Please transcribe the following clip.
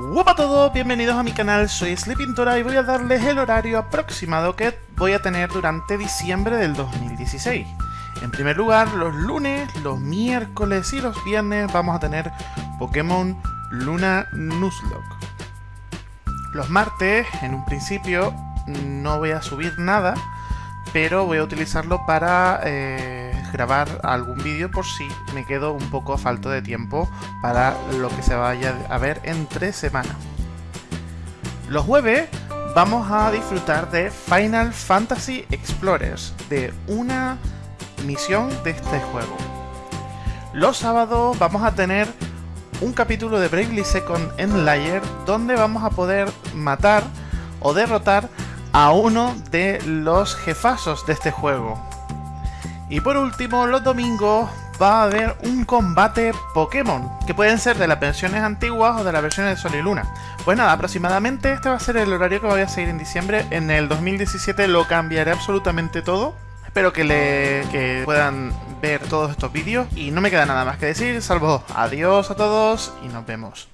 Hola a todos, bienvenidos a mi canal, soy Sleepintora y voy a darles el horario aproximado que voy a tener durante diciembre del 2016. En primer lugar, los lunes, los miércoles y los viernes vamos a tener Pokémon Luna Nuzlocke. Los martes, en un principio, no voy a subir nada, pero voy a utilizarlo para eh, grabar algún vídeo por si me quedo un poco a falto de tiempo para lo que se vaya a ver entre semana. Los jueves vamos a disfrutar de Final Fantasy Explorers, de una misión de este juego. Los sábados vamos a tener un capítulo de Bravely Second en Layer donde vamos a poder matar o derrotar a uno de los jefazos de este juego. Y por último, los domingos va a haber un combate Pokémon, que pueden ser de las versiones antiguas o de las versiones de Sol y Luna. Pues nada, aproximadamente este va a ser el horario que voy a seguir en diciembre. En el 2017 lo cambiaré absolutamente todo. Espero que, le, que puedan ver todos estos vídeos y no me queda nada más que decir, salvo adiós a todos y nos vemos.